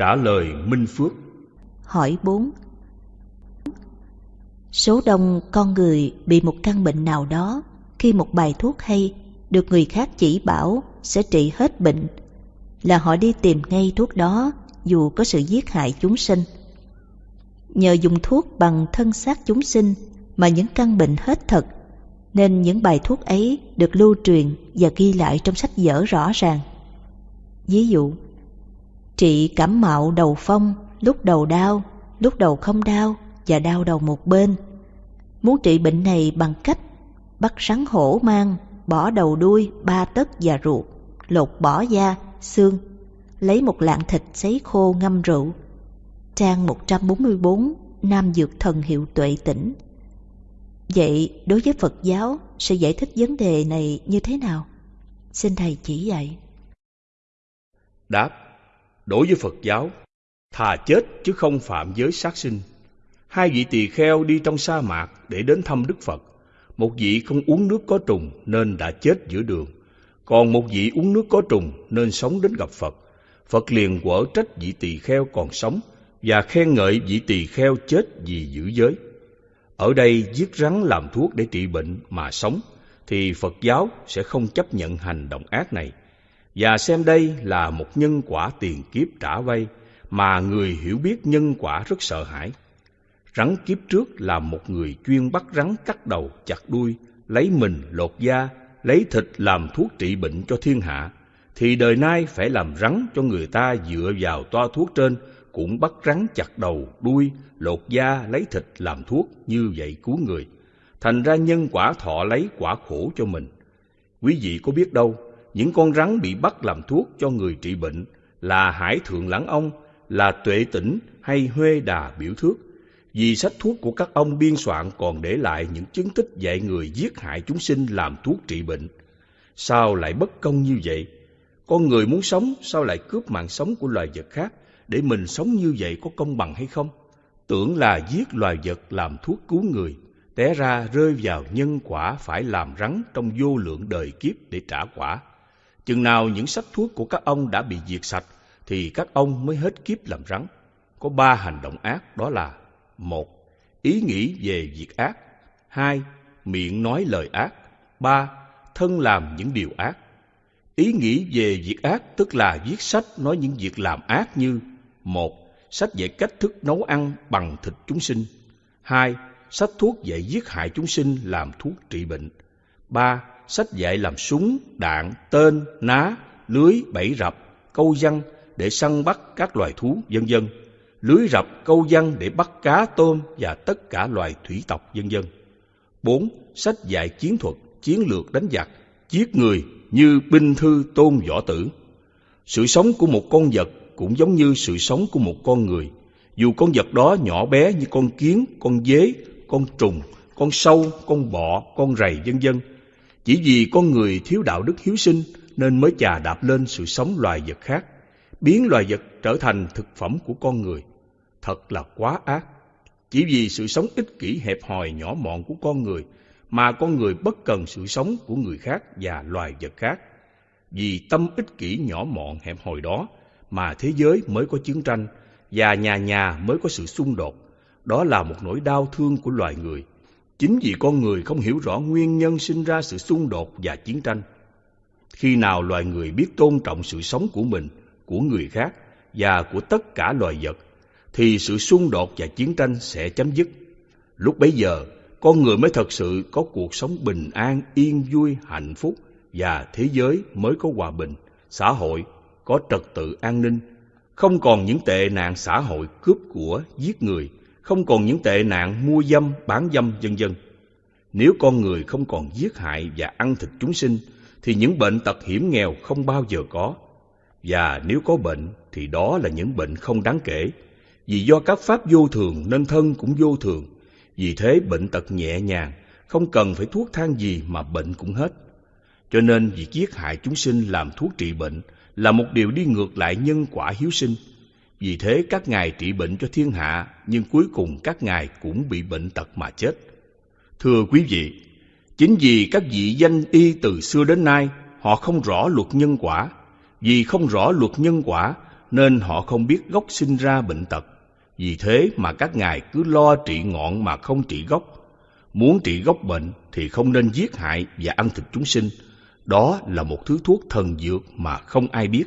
Trả lời Minh Phước Hỏi 4 Số đông con người bị một căn bệnh nào đó khi một bài thuốc hay được người khác chỉ bảo sẽ trị hết bệnh là họ đi tìm ngay thuốc đó dù có sự giết hại chúng sinh. Nhờ dùng thuốc bằng thân xác chúng sinh mà những căn bệnh hết thật nên những bài thuốc ấy được lưu truyền và ghi lại trong sách vở rõ ràng. Ví dụ, trị cảm mạo đầu phong, lúc đầu đau, lúc đầu không đau và đau đầu một bên. Muốn trị bệnh này bằng cách bắt rắn hổ mang, bỏ đầu đuôi, ba tấc và ruột, lột bỏ da, xương, lấy một lạng thịt sấy khô ngâm rượu. Trang 144, Nam Dược Thần Hiệu Tuệ Tỉnh Vậy đối với Phật giáo sẽ giải thích vấn đề này như thế nào? Xin Thầy chỉ dạy. Đáp, đối với Phật giáo, thà chết chứ không phạm giới sát sinh. Hai vị tỳ kheo đi trong sa mạc để đến thăm Đức Phật. Một vị không uống nước có trùng nên đã chết giữa đường. Còn một vị uống nước có trùng nên sống đến gặp Phật. Phật liền quở trách vị tỳ kheo còn sống và khen ngợi vị tỳ kheo chết vì giữ giới. Ở đây giết rắn làm thuốc để trị bệnh mà sống thì Phật giáo sẽ không chấp nhận hành động ác này và xem đây là một nhân quả tiền kiếp trả vay mà người hiểu biết nhân quả rất sợ hãi. Rắn kiếp trước là một người chuyên bắt rắn cắt đầu, chặt đuôi, lấy mình lột da, lấy thịt làm thuốc trị bệnh cho thiên hạ, thì đời nay phải làm rắn cho người ta dựa vào toa thuốc trên cũng bắt rắn chặt đầu, đuôi, lột da, lấy thịt làm thuốc như vậy cứu người. Thành ra nhân quả thọ lấy quả khổ cho mình. Quý vị có biết đâu, những con rắn bị bắt làm thuốc cho người trị bệnh là hải thượng lãng ông, là tuệ tỉnh hay huê đà biểu thước. Vì sách thuốc của các ông biên soạn còn để lại những chứng tích dạy người giết hại chúng sinh làm thuốc trị bệnh. Sao lại bất công như vậy? Con người muốn sống, sao lại cướp mạng sống của loài vật khác? Để mình sống như vậy có công bằng hay không? Tưởng là giết loài vật làm thuốc cứu người, té ra rơi vào nhân quả phải làm rắn trong vô lượng đời kiếp để trả quả. Chừng nào những sách thuốc của các ông đã bị diệt sạch, thì các ông mới hết kiếp làm rắn. Có ba hành động ác đó là một Ý nghĩ về việc ác hai Miệng nói lời ác ba Thân làm những điều ác Ý nghĩ về việc ác tức là viết sách nói những việc làm ác như một Sách dạy cách thức nấu ăn bằng thịt chúng sinh hai Sách thuốc dạy giết hại chúng sinh làm thuốc trị bệnh ba Sách dạy làm súng, đạn, tên, ná, lưới, bẫy rập, câu văn để săn bắt các loài thú, vân vân lưới rập câu văn để bắt cá tôm và tất cả loài thủy tộc vân dân. 4. Sách dạy chiến thuật, chiến lược đánh giặc, giết người như binh thư tôn võ tử. Sự sống của một con vật cũng giống như sự sống của một con người. Dù con vật đó nhỏ bé như con kiến, con dế, con trùng, con sâu, con bọ, con rầy vân dân. Chỉ vì con người thiếu đạo đức hiếu sinh nên mới chà đạp lên sự sống loài vật khác, biến loài vật trở thành thực phẩm của con người thật là quá ác. Chỉ vì sự sống ích kỷ hẹp hòi nhỏ mọn của con người mà con người bất cần sự sống của người khác và loài vật khác. Vì tâm ích kỷ nhỏ mọn hẹp hòi đó mà thế giới mới có chiến tranh và nhà nhà mới có sự xung đột. Đó là một nỗi đau thương của loài người. Chính vì con người không hiểu rõ nguyên nhân sinh ra sự xung đột và chiến tranh. Khi nào loài người biết tôn trọng sự sống của mình, của người khác và của tất cả loài vật thì sự xung đột và chiến tranh sẽ chấm dứt. Lúc bấy giờ, con người mới thật sự có cuộc sống bình an, yên vui, hạnh phúc và thế giới mới có hòa bình, xã hội có trật tự an ninh, không còn những tệ nạn xã hội cướp của, giết người, không còn những tệ nạn mua dâm, bán dâm vân vân. Nếu con người không còn giết hại và ăn thịt chúng sinh, thì những bệnh tật hiểm nghèo không bao giờ có. Và nếu có bệnh, thì đó là những bệnh không đáng kể, vì do các pháp vô thường nên thân cũng vô thường. Vì thế bệnh tật nhẹ nhàng, không cần phải thuốc thang gì mà bệnh cũng hết. Cho nên việc giết hại chúng sinh làm thuốc trị bệnh là một điều đi ngược lại nhân quả hiếu sinh. Vì thế các ngài trị bệnh cho thiên hạ, nhưng cuối cùng các ngài cũng bị bệnh tật mà chết. Thưa quý vị, chính vì các vị danh y từ xưa đến nay, họ không rõ luật nhân quả. Vì không rõ luật nhân quả nên họ không biết gốc sinh ra bệnh tật. Vì thế mà các ngài cứ lo trị ngọn mà không trị gốc. Muốn trị gốc bệnh thì không nên giết hại và ăn thịt chúng sinh. Đó là một thứ thuốc thần dược mà không ai biết.